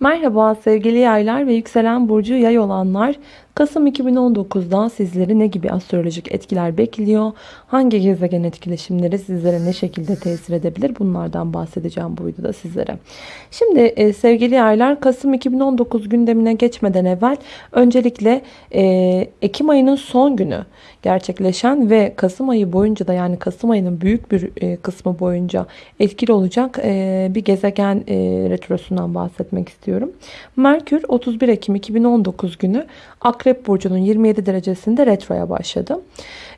Merhaba sevgili yaylar ve yükselen burcu yay olanlar. Kasım 2019'da sizleri ne gibi astrolojik etkiler bekliyor? Hangi gezegen etkileşimleri sizlere ne şekilde tesir edebilir? Bunlardan bahsedeceğim bu videoda sizlere. Şimdi e, sevgili yaylar Kasım 2019 gündemine geçmeden evvel öncelikle e, Ekim ayının son günü gerçekleşen ve Kasım ayı boyunca da yani Kasım ayının büyük bir e, kısmı boyunca etkili olacak e, bir gezegen e, retrosundan bahsetmek istiyorum. Merkür 31 Ekim 2019 günü Akrep Burcu'nun 27 derecesinde retroya başladı.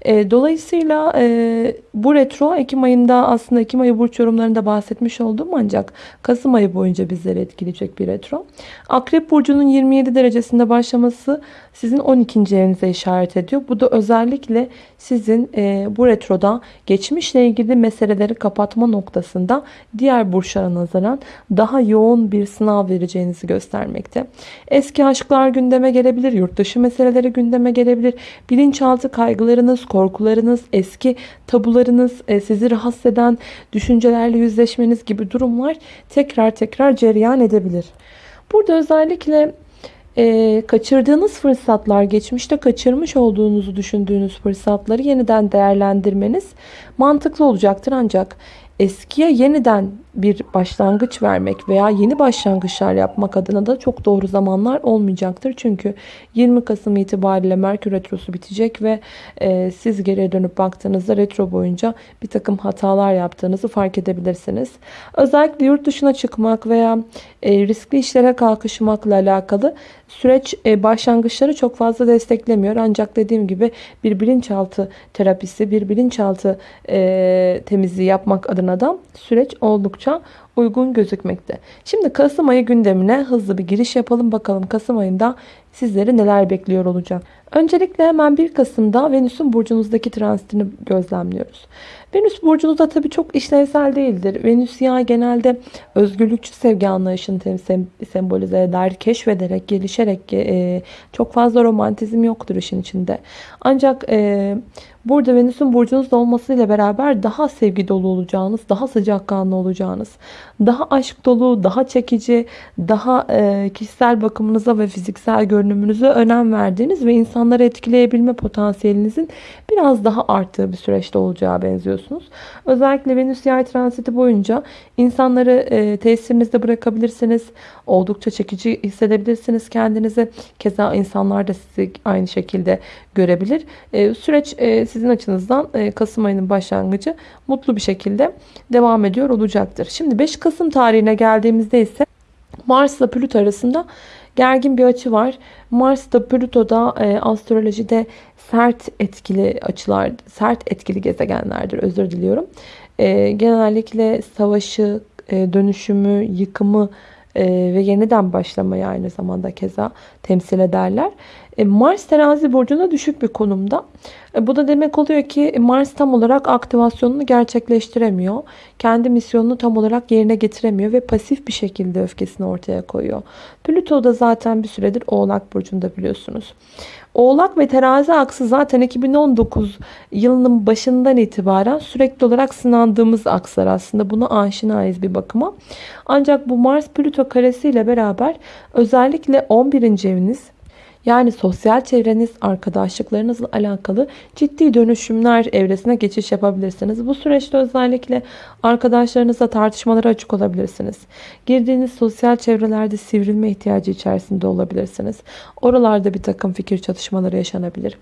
E, dolayısıyla e, bu retro Ekim ayında aslında Ekim ayı burç yorumlarında bahsetmiş oldum ancak Kasım ayı boyunca bizleri etkileyecek bir retro. Akrep Burcu'nun 27 derecesinde başlaması sizin 12. evinize işaret ediyor. Bu da özellikle sizin e, bu retroda geçmişle ilgili meseleleri kapatma noktasında diğer burçlara nazaran daha yoğun bir sınav vereceğinizi göstermekte. Eski aşklar gündeme gelebilir, yurt dışı meseleleri gündeme gelebilir. Bilinçaltı kaygılarınız, korkularınız, eski tabularınız, e, sizi rahatsız eden düşüncelerle yüzleşmeniz gibi durumlar tekrar tekrar cereyan edebilir. Burada özellikle e, kaçırdığınız fırsatlar, geçmişte kaçırmış olduğunuzu düşündüğünüz fırsatları yeniden değerlendirmeniz mantıklı olacaktır. Ancak eskiye yeniden bir başlangıç vermek veya yeni başlangıçlar yapmak adına da çok doğru zamanlar olmayacaktır. Çünkü 20 Kasım itibariyle Merkür Retrosu bitecek ve e, siz geriye dönüp baktığınızda retro boyunca bir takım hatalar yaptığınızı fark edebilirsiniz. Özellikle yurt dışına çıkmak veya e, riskli işlere kalkışmakla alakalı süreç e, başlangıçları çok fazla desteklemiyor. Ancak dediğim gibi bir bilinçaltı terapisi, bir bilinçaltı e, temizliği yapmak adına da süreç oldukça oldukça uygun gözükmekte. Şimdi Kasım ayı gündemine hızlı bir giriş yapalım. Bakalım Kasım ayında sizleri neler bekliyor olacak. Öncelikle hemen 1 Kasım'da Venüs'ün burcunuzdaki transitini gözlemliyoruz. Venüs burcunuzda tabii çok işlevsel değildir. Venüs ya genelde özgürlükçü sevgi anlayışını sembolize eder. Keşfederek, gelişerek e, çok fazla romantizm yoktur işin içinde. Ancak e, burada Venüs'ün burcunuzda olmasıyla beraber daha sevgi dolu olacağınız, daha sıcakkanlı olacağınız, daha aşk dolu, daha çekici, daha e, kişisel bakımınıza ve fiziksel görünümünüze önem verdiğiniz ve insanları etkileyebilme potansiyelinizin biraz daha arttığı bir süreçte olacağı benziyorsunuz. Özellikle Venüs yay transiti boyunca insanları e, tesirinizde bırakabilirsiniz. Oldukça çekici hissedebilirsiniz kendinizi. Keza insanlar da sizi aynı şekilde görebilir. E, süreç e, sizin açınızdan e, Kasım ayının başlangıcı mutlu bir şekilde devam ediyor olacaktır. Şimdi 5 Kasım tarihine geldiğimizde ise Mars ile Plüto arasında gergin bir açı var. Mars da Plüto da e, astrolojide sert etkili açılar, sert etkili gezegenlerdir. Özür diliyorum. E, genellikle savaşı, e, dönüşümü, yıkımı e, ve yeniden başlamayı aynı zamanda keza temsil ederler. E, Mars terazi burcunda düşük bir konumda. E, bu da demek oluyor ki Mars tam olarak aktivasyonunu gerçekleştiremiyor. Kendi misyonunu tam olarak yerine getiremiyor ve pasif bir şekilde öfkesini ortaya koyuyor. Plüto da zaten bir süredir Oğlak burcunda biliyorsunuz. Oğlak ve terazi aksı zaten 2019 yılının başından itibaren sürekli olarak sınandığımız akslar aslında. Buna aşinayız bir bakıma. Ancak bu Mars Plüto karesiyle beraber özellikle 11. eviniz yani sosyal çevreniz, arkadaşlıklarınızla alakalı ciddi dönüşümler evresine geçiş yapabilirsiniz. Bu süreçte özellikle arkadaşlarınızla tartışmalara açık olabilirsiniz. Girdiğiniz sosyal çevrelerde sivrilme ihtiyacı içerisinde olabilirsiniz. Oralarda bir takım fikir çatışmaları yaşanabilir.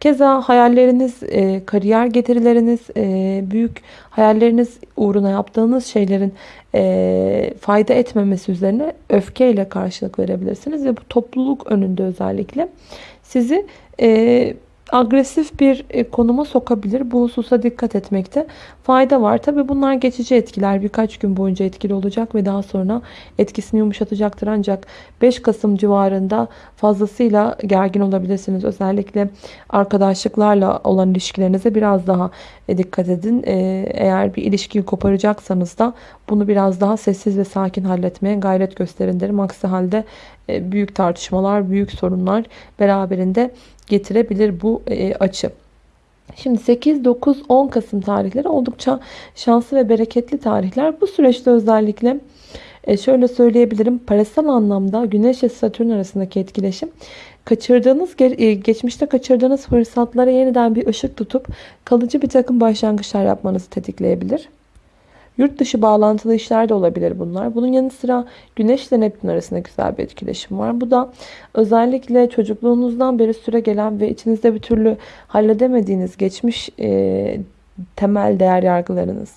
Keza hayalleriniz, e, kariyer getirileriniz, e, büyük hayalleriniz uğruna yaptığınız şeylerin e, fayda etmemesi üzerine öfkeyle karşılık verebilirsiniz. Ve bu topluluk önünde özellikle sizi e, agresif bir e, konuma sokabilir. Bu hususa dikkat etmekte fayda var. Tabi bunlar geçici etkiler. Birkaç gün boyunca etkili olacak ve daha sonra etkisini yumuşatacaktır. Ancak 5 Kasım civarında fazlasıyla gergin olabilirsiniz. Özellikle arkadaşlıklarla olan ilişkilerinize biraz daha e, dikkat edin. E, eğer bir ilişkiyi koparacaksanız da bunu biraz daha sessiz ve sakin halletmeye gayret gösterin derim. Aksi halde büyük tartışmalar, büyük sorunlar beraberinde getirebilir bu e, açı. Şimdi 8, 9, 10 Kasım tarihleri oldukça şanslı ve bereketli tarihler. Bu süreçte özellikle E, şöyle söyleyebilirim. Parasal anlamda Güneş ve Satürn arasındaki etkileşim kaçırdığınız, e, geçmişte kaçırdığınız fırsatlara yeniden bir ışık tutup kalıcı bir takım başlangıçlar yapmanızı tetikleyebilir. Yurt dışı bağlantılı işler de olabilir bunlar. Bunun yanı sıra Güneş ile Neptün arasında güzel bir etkileşim var. Bu da özellikle çocukluğunuzdan beri süre gelen ve içinizde bir türlü halledemediğiniz geçmiş e, temel değer yargılarınız,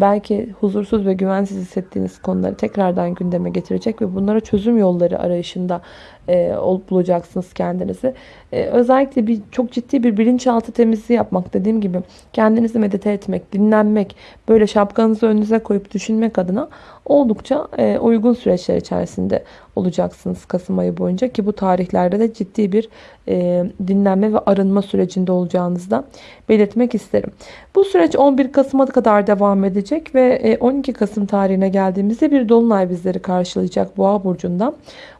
belki huzursuz ve güvensiz hissettiğiniz konuları tekrardan gündeme getirecek ve bunlara çözüm yolları arayışında e, olup bulacaksınız kendinizi. E, özellikle bir çok ciddi bir bilinçaltı temizliği yapmak dediğim gibi kendinizi medite etmek, dinlenmek, böyle şapkanızı önünüze koyup düşünmek adına oldukça e, uygun süreçler içerisinde olacaksınız Kasım ayı boyunca ki bu tarihlerde de ciddi bir e, dinlenme ve arınma sürecinde olacağınızı da belirtmek isterim. Bu süreç 11 Kasım'a kadar devam edecek ve e, 12 Kasım tarihine geldiğimizde bir dolunay bizleri karşılayacak Boğa burcundan.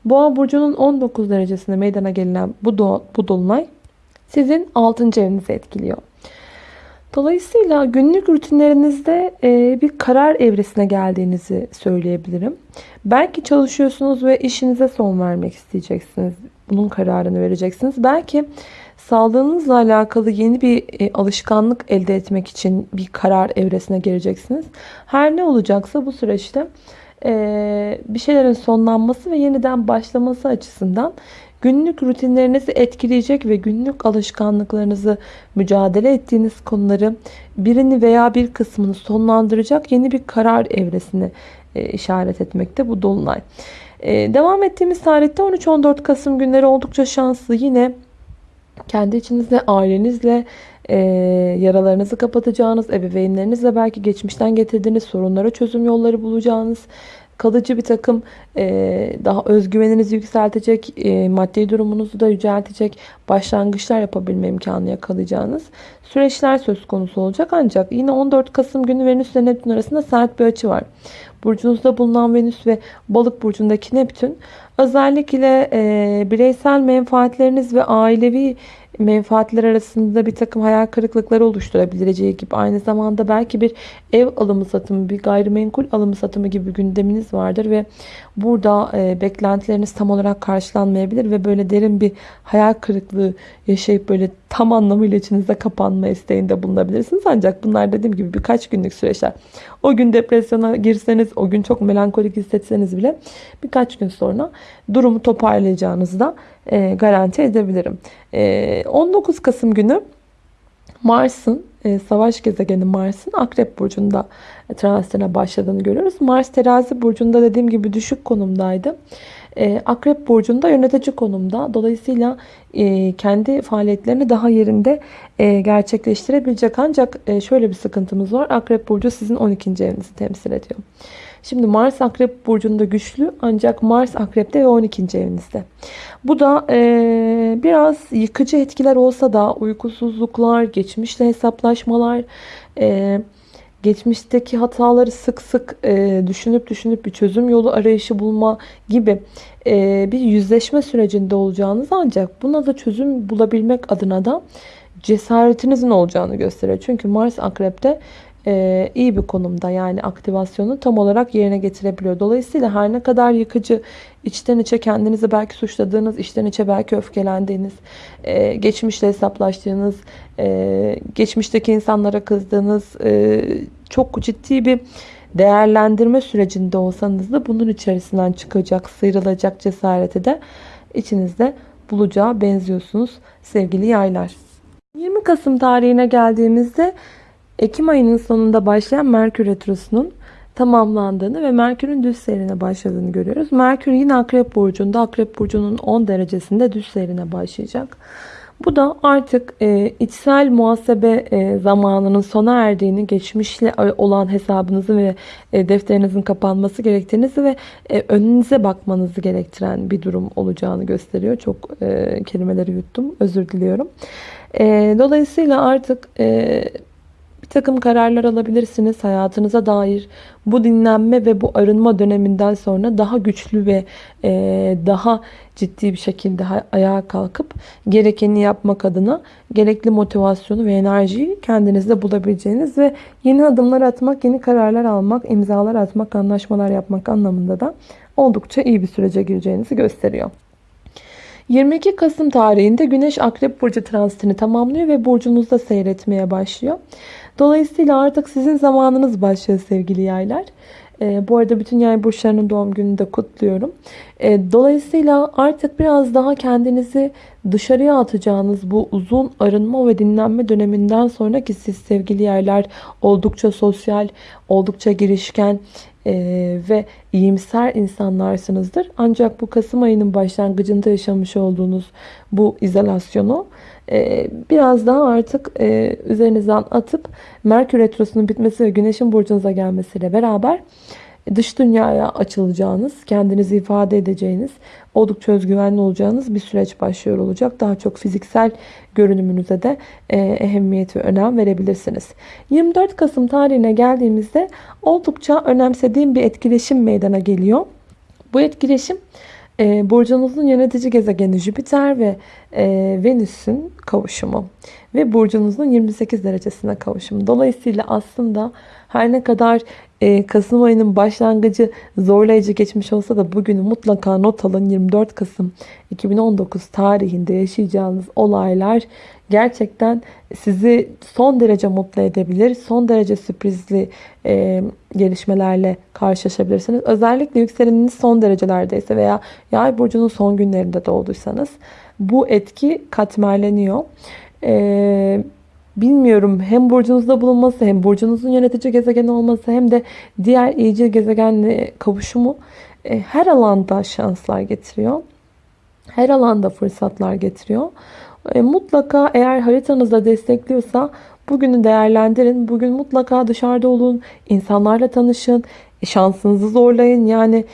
Boğa burcunun 19 derecesinde meydana gelen bu, do bu dolunay sizin 6. evinizi etkiliyor. Dolayısıyla günlük rutinlerinizde e, bir karar evresine geldiğinizi söyleyebilirim. Belki çalışıyorsunuz ve işinize son vermek isteyeceksiniz. Bunun kararını vereceksiniz. Belki sağlığınızla alakalı yeni bir e, alışkanlık elde etmek için bir karar evresine geleceksiniz. Her ne olacaksa bu süreçte e, bir şeylerin sonlanması ve yeniden başlaması açısından günlük rutinlerinizi etkileyecek ve günlük alışkanlıklarınızı mücadele ettiğiniz konuları birini veya bir kısmını sonlandıracak yeni bir karar evresini e, işaret etmekte bu dolunay. E, devam ettiğimiz tarihte 13-14 Kasım günleri oldukça şanslı. Yine kendi içinizde, ailenizle e, yaralarınızı kapatacağınız, ebeveynlerinizle belki geçmişten getirdiğiniz sorunlara çözüm yolları bulacağınız, kalıcı bir takım e, daha özgüveninizi yükseltecek, e, maddi durumunuzu da yüceltecek başlangıçlar yapabilme imkanı yakalayacağınız süreçler söz konusu olacak. Ancak yine 14 Kasım günü Venüs ile Neptün arasında sert bir açı var. Burcunuzda bulunan Venüs ve Balık burcundaki Neptün özellikle e, bireysel menfaatleriniz ve ailevi menfaatler arasında bir takım hayal kırıklıkları oluşturabileceği gibi aynı zamanda belki bir ev alımı satımı, bir gayrimenkul alımı satımı gibi gündeminiz vardır ve burada e, beklentileriniz tam olarak karşılanmayabilir ve böyle derin bir hayal kırıklığı yaşayıp böyle tam anlamıyla içinizde kapanma isteğinde bulunabilirsiniz. Ancak bunlar dediğim gibi birkaç günlük süreçler. O gün depresyona girseniz, o gün çok melankolik hissetseniz bile birkaç gün sonra durumu toparlayacağınızı da e, garanti edebilirim. E, 19 Kasım günü Mars'ın e, savaş gezegeni Mars'ın Akrep Burcu'nda transitine başladığını görüyoruz. Mars terazi burcunda dediğim gibi düşük konumdaydı. E, Akrep Burcu'nda yönetici konumda. Dolayısıyla e, kendi faaliyetlerini daha yerinde gerçekleştirebilecek. Ancak şöyle bir sıkıntımız var. Akrep Burcu sizin 12. evinizi temsil ediyor. Şimdi Mars Akrep Burcu'nda güçlü ancak Mars Akrep'te ve 12. evinizde. Bu da e, biraz yıkıcı etkiler olsa da uykusuzluklar, geçmişle hesaplaşmalar, e, geçmişteki hataları sık sık e, düşünüp düşünüp bir çözüm yolu arayışı bulma gibi e, bir yüzleşme sürecinde olacağınız ancak buna da çözüm bulabilmek adına da cesaretinizin olacağını gösteriyor. Çünkü Mars Akrep'te e, iyi bir konumda yani aktivasyonu tam olarak yerine getirebiliyor. Dolayısıyla her ne kadar yıkıcı içten içe kendinizi belki suçladığınız, içten içe belki öfkelendiğiniz, e, geçmişle hesaplaştığınız, e, geçmişteki insanlara kızdığınız e, çok ciddi bir değerlendirme sürecinde olsanız da bunun içerisinden çıkacak, sıyrılacak cesareti de içinizde bulacağı benziyorsunuz sevgili yaylar. 20 Kasım tarihine geldiğimizde Ekim ayının sonunda başlayan Merkür Retrosu'nun tamamlandığını ve Merkür'ün düz seyrine başladığını görüyoruz. Merkür yine Akrep Burcu'nda, Akrep Burcu'nun 10 derecesinde düz seyrine başlayacak. Bu da artık e, içsel muhasebe e, zamanının sona erdiğini, geçmişle olan hesabınızı ve e, defterinizin kapanması gerektiğinizi ve e, önünüze bakmanızı gerektiren bir durum olacağını gösteriyor. Çok e, kelimeleri yuttum, özür diliyorum. E, dolayısıyla artık... E, takım kararlar alabilirsiniz. Hayatınıza dair bu dinlenme ve bu arınma döneminden sonra daha güçlü ve e, daha ciddi bir şekilde ayağa kalkıp gerekeni yapmak adına gerekli motivasyonu ve enerjiyi kendinizde bulabileceğiniz ve yeni adımlar atmak, yeni kararlar almak, imzalar atmak, anlaşmalar yapmak anlamında da oldukça iyi bir sürece gireceğinizi gösteriyor. 22 Kasım tarihinde Güneş Akrep Burcu transitini tamamlıyor ve burcunuzda seyretmeye başlıyor. Dolayısıyla artık sizin zamanınız başlıyor sevgili yaylar. E, bu arada bütün yay burçlarının doğum gününü de kutluyorum. E, dolayısıyla artık biraz daha kendinizi dışarıya atacağınız bu uzun arınma ve dinlenme döneminden sonraki siz sevgili yerler oldukça sosyal, oldukça girişken, e, ve iyimser insanlarsınızdır. Ancak bu Kasım ayının başlangıcında yaşamış olduğunuz bu izolasyonu e, biraz daha artık e, üzerinizden atıp Merkür Retrosu'nun bitmesi ve Güneş'in burcunuza gelmesiyle beraber dış dünyaya açılacağınız, kendinizi ifade edeceğiniz, oldukça özgüvenli olacağınız bir süreç başlıyor olacak. Daha çok fiziksel görünümünüze de e, ehemmiyet ve önem verebilirsiniz. 24 Kasım tarihine geldiğimizde oldukça önemsediğim bir etkileşim meydana geliyor. Bu etkileşim e, burcunuzun yönetici gezegeni Jüpiter ve e, Venüs'ün kavuşumu ve burcunuzun 28 derecesine kavuşumu. Dolayısıyla aslında her ne kadar e, Kasım ayının başlangıcı zorlayıcı geçmiş olsa da bugünü mutlaka not alın. 24 Kasım 2019 tarihinde yaşayacağınız olaylar gerçekten sizi son derece mutlu edebilir. Son derece sürprizli e, gelişmelerle karşılaşabilirsiniz. Özellikle yükseleniniz son derecelerdeyse veya yay burcunun son günlerinde doğduysanız bu etki katmerleniyor. Eee bilmiyorum hem burcunuzda bulunması hem burcunuzun yönetici gezegen olması hem de diğer iyicil gezegenle kavuşumu e, her alanda şanslar getiriyor. Her alanda fırsatlar getiriyor. E, mutlaka eğer haritanızda destekliyorsa bugünü değerlendirin. Bugün mutlaka dışarıda olun. insanlarla tanışın. E, şansınızı zorlayın. Yani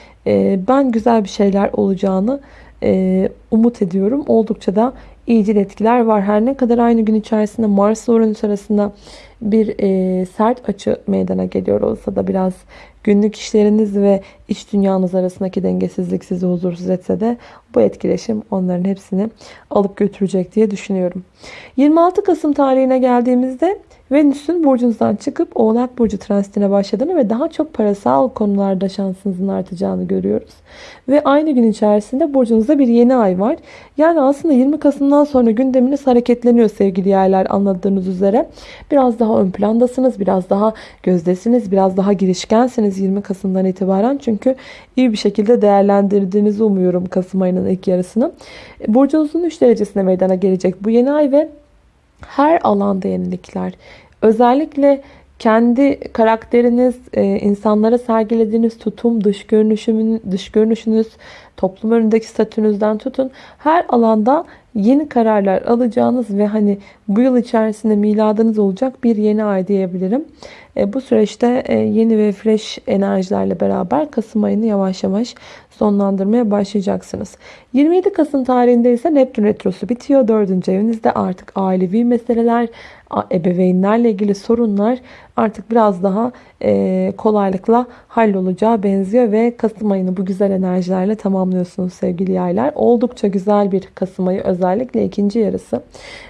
ben güzel bir şeyler olacağını umut ediyorum. Oldukça da iyicil etkiler var. Her ne kadar aynı gün içerisinde Mars ile Uranüs arasında bir e, sert açı meydana geliyor olsa da biraz günlük işleriniz ve iç dünyanız arasındaki dengesizlik sizi huzursuz etse de bu etkileşim onların hepsini alıp götürecek diye düşünüyorum. 26 Kasım tarihine geldiğimizde Venüs'ün burcunuzdan çıkıp Oğlak Burcu transitine başladığını ve daha çok parasal konularda şansınızın artacağını görüyoruz. Ve aynı gün içerisinde burcunuzda bir yeni ay var. Yani aslında 20 Kasım'dan sonra gündeminiz hareketleniyor sevgili yerler anladığınız üzere. Biraz daha ön plandasınız, biraz daha gözdesiniz, biraz daha girişkensiniz 20 Kasım'dan itibaren. Çünkü iyi bir şekilde değerlendirdiğinizi umuyorum Kasım ayının ilk yarısını. Burcunuzun 3 derecesine meydana gelecek bu yeni ay ve her alanda yenilikler. Özellikle kendi karakteriniz, e, insanlara sergilediğiniz tutum, dış görünüşünüz, dış görünüşünüz, toplum önündeki statünüzden tutun. Her alanda yeni kararlar alacağınız ve hani bu yıl içerisinde miladınız olacak bir yeni ay diyebilirim. E, bu süreçte e, yeni ve fresh enerjilerle beraber Kasım ayını yavaş yavaş sonlandırmaya başlayacaksınız. 27 Kasım tarihinde ise Neptün Retrosu bitiyor. 4. evinizde artık ailevi meseleler, ebeveynlerle ilgili sorunlar artık biraz daha e, kolaylıkla hallolacağı benziyor ve Kasım ayını bu güzel enerjilerle tamamlıyorsunuz sevgili yaylar. Oldukça güzel bir Kasım ayı özellikle ikinci yarısı.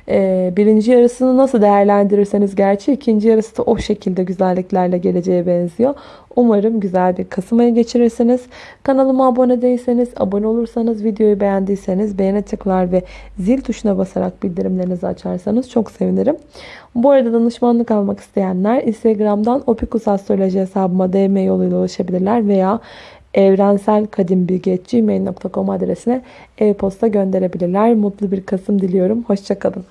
E, birinci yarısını nasıl değerlendirirseniz gerçi ikinci yarısı da o şekilde güzelliklerle geleceğe benziyor. Umarım güzel bir Kasım ayı geçirirsiniz. Kanalıma abone değilseniz, abone olursanız, videoyu beğendiyseniz beğene tıklar ve zil tuşuna basarak bildirimlerinizi açarsanız çok sevinirim. Bu arada danışmanlık almak isteyenler Instagram'dan Opikus Astroloji hesabıma DM yoluyla ulaşabilirler veya evrenselkadimbilgi.gmail.com adresine e-posta gönderebilirler. Mutlu bir Kasım diliyorum. Hoşçakalın.